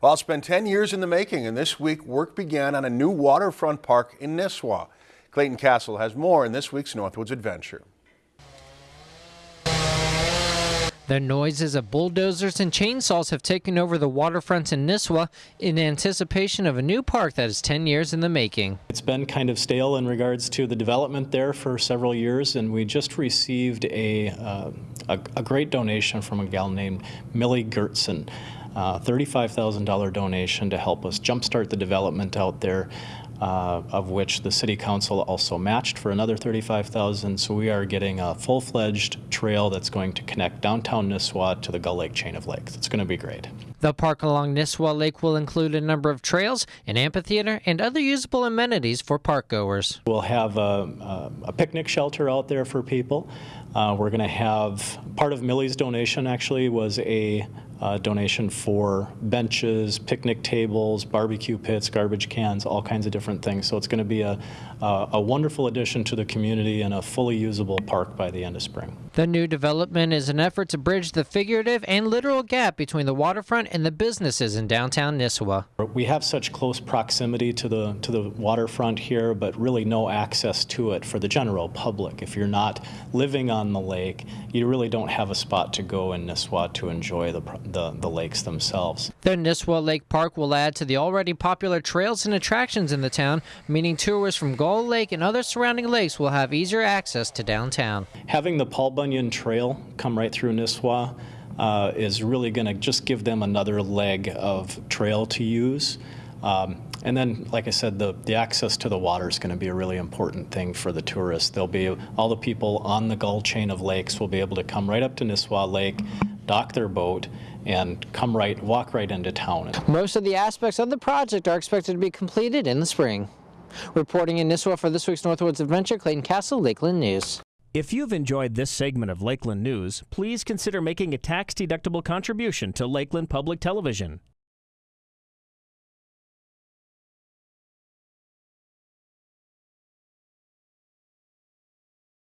Well, it's been 10 years in the making, and this week work began on a new waterfront park in Nisswa. Clayton Castle has more in this week's Northwoods Adventure. The noises of bulldozers and chainsaws have taken over the waterfronts in Nisswa in anticipation of a new park that is 10 years in the making. It's been kind of stale in regards to the development there for several years, and we just received a, uh, a, a, great donation from a gal named Millie Gertzen. Uh, $35,000 donation to help us jumpstart the development out there uh, of which the city council also matched for another 35,000. So we are getting a full-fledged trail that's going to connect downtown Nisswa to the Gull Lake chain of lakes. It's going to be great. The park along Nisswa Lake will include a number of trails, an amphitheater, and other usable amenities for park goers. We'll have a, a, a picnic shelter out there for people. Uh, we're going to have part of Millie's donation actually was a uh, donation for benches, picnic tables, barbecue pits, garbage cans, all kinds of different things. So it's going to be a, uh, a wonderful addition to the community and a fully usable park by the end of spring. The new development is an effort to bridge the figurative and literal gap between the waterfront and the businesses in downtown Nisswa. We have such close proximity to the to the waterfront here, but really no access to it for the general public. If you're not living on the lake, you really don't have a spot to go in Nisswa to enjoy the the, the lakes themselves. The Nisswa Lake Park will add to the already popular trails and attractions in the town, meaning tourists from Gull Lake and other surrounding lakes will have easier access to downtown. Having the Paul Bunyan Trail come right through Nisswa uh, is really going to just give them another leg of trail to use. Um, and then, like I said, the, the access to the water is going to be a really important thing for the tourists. There'll be all the people on the Gull chain of lakes will be able to come right up to Nisswa Lake, dock their boat, and come right, walk right into town. Most of the aspects of the project are expected to be completed in the spring. Reporting in Nisswa for this week's Northwoods Adventure, Clayton Castle, Lakeland News. If you've enjoyed this segment of Lakeland News, please consider making a tax-deductible contribution to Lakeland Public Television.